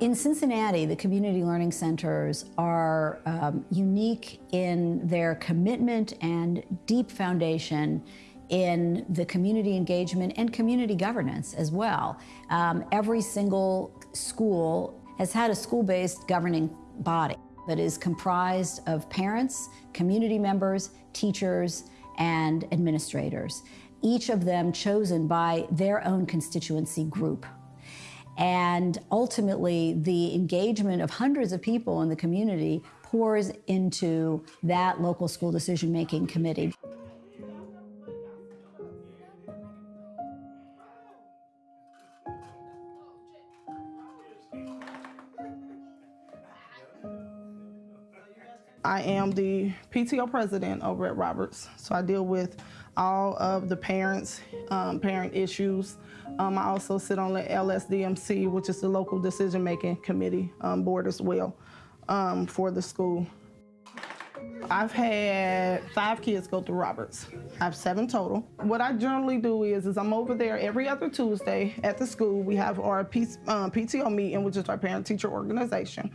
In Cincinnati, the community learning centers are um, unique in their commitment and deep foundation in the community engagement and community governance as well. Um, every single school has had a school-based governing body that is comprised of parents, community members, teachers, and administrators, each of them chosen by their own constituency group. And ultimately, the engagement of hundreds of people in the community pours into that local school decision-making committee. I am the PTO president over at Roberts, so I deal with all of the parents, um, parent issues. Um, I also sit on the LSDMC, which is the local decision-making committee um, board as well um, for the school. I've had five kids go through Roberts. I have seven total. What I generally do is, is I'm over there every other Tuesday at the school. We have our P, um, PTO meeting, which is our parent-teacher organization.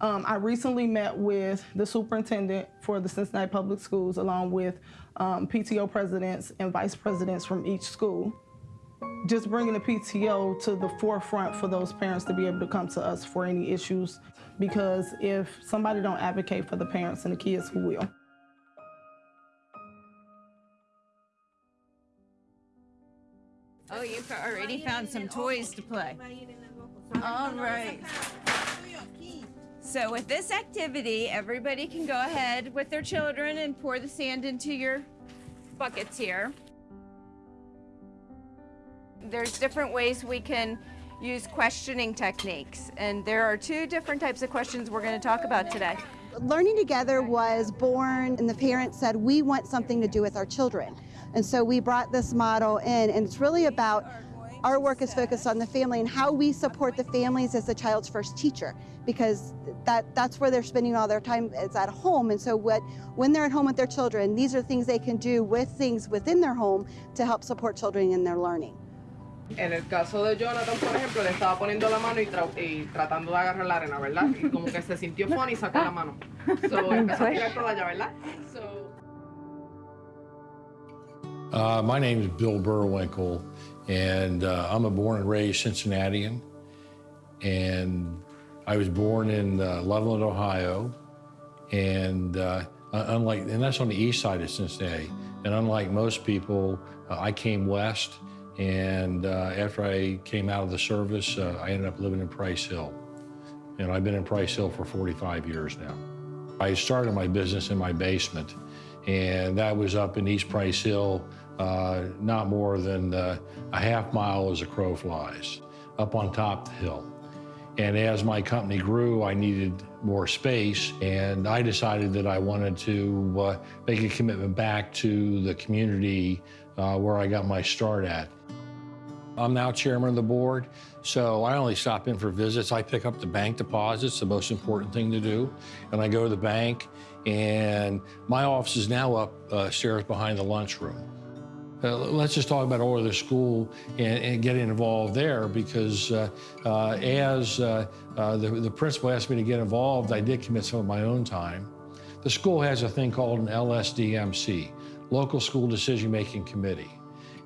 Um, I recently met with the superintendent for the Cincinnati Public Schools, along with um, PTO presidents and vice presidents from each school. Just bringing the PTO to the forefront for those parents to be able to come to us for any issues, because if somebody don't advocate for the parents and the kids, who will? Oh, you've already found some toys to play. All right. So with this activity, everybody can go ahead with their children and pour the sand into your buckets here. There's different ways we can use questioning techniques, and there are two different types of questions we're going to talk about today. Learning Together was born, and the parents said, we want something to do with our children. And so we brought this model in, and it's really about our work is focused on the family and how we support the families as the child's first teacher because that, that's where they're spending all their time is at home. And so what, when they're at home with their children, these are things they can do with things within their home to help support children in their learning. En el caso de Jonathan, por ejemplo, le estaba poniendo la mano y, tra y, tratando de agarrar la arena, ¿verdad? Y como que se sintió funny y sacó la mano. So, empezó a tirar toda allá, ¿verdad? So, uh, my name is Bill Burwinkel, and uh, I'm a born and raised Cincinnatian. And I was born in uh, Loveland, Ohio, and uh, unlike, and that's on the east side of Cincinnati. And unlike most people, uh, I came west, and uh, after I came out of the service, uh, I ended up living in Price Hill. And I've been in Price Hill for 45 years now. I started my business in my basement, and that was up in East Price Hill, uh, not more than a half mile as a crow flies, up on top of the hill. And as my company grew, I needed more space, and I decided that I wanted to uh, make a commitment back to the community uh, where I got my start at. I'm now chairman of the board, so I only stop in for visits. I pick up the bank deposits, the most important thing to do, and I go to the bank, and my office is now upstairs behind the lunchroom. Uh, let's just talk about Oyler School and, and getting involved there because uh, uh, as uh, uh, the, the principal asked me to get involved, I did commit some of my own time. The school has a thing called an LSDMC, Local School Decision Making Committee.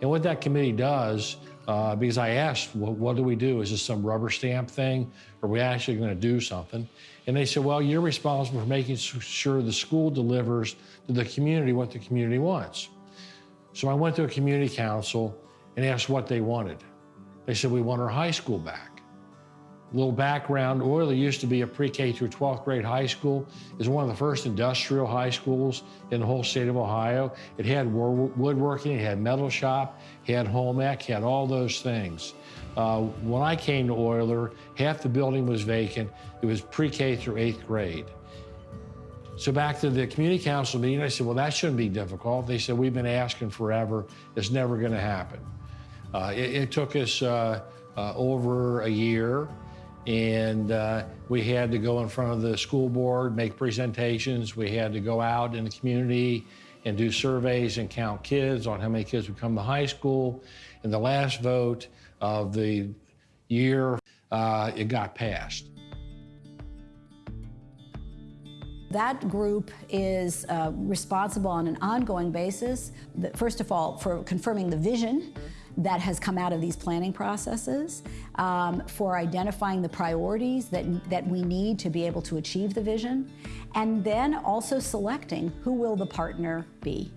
And what that committee does, uh, because I asked, well, what do we do? Is this some rubber stamp thing? Or are we actually going to do something? And they said, well, you're responsible for making sure the school delivers to the community what the community wants. So I went to a community council and asked what they wanted. They said, we want our high school back. Little background, Oyler used to be a pre-K through 12th grade high school. It's one of the first industrial high schools in the whole state of Ohio. It had woodworking, it had metal shop, it had home ec, had all those things. Uh, when I came to Oyler, half the building was vacant. It was pre-K through eighth grade. So back to the community council meeting, I said, well, that shouldn't be difficult. They said, we've been asking forever. It's never going to happen. Uh, it, it, took us uh, uh, over a year, and uh, we had to go in front of the school board, make presentations. We had to go out in the community and do surveys and count kids on how many kids would come to high school. And the last vote of the year, uh, it got passed. That group is uh, responsible on an ongoing basis, first of all, for confirming the vision that has come out of these planning processes, um, for identifying the priorities that, that we need to be able to achieve the vision, and then also selecting who will the partner be.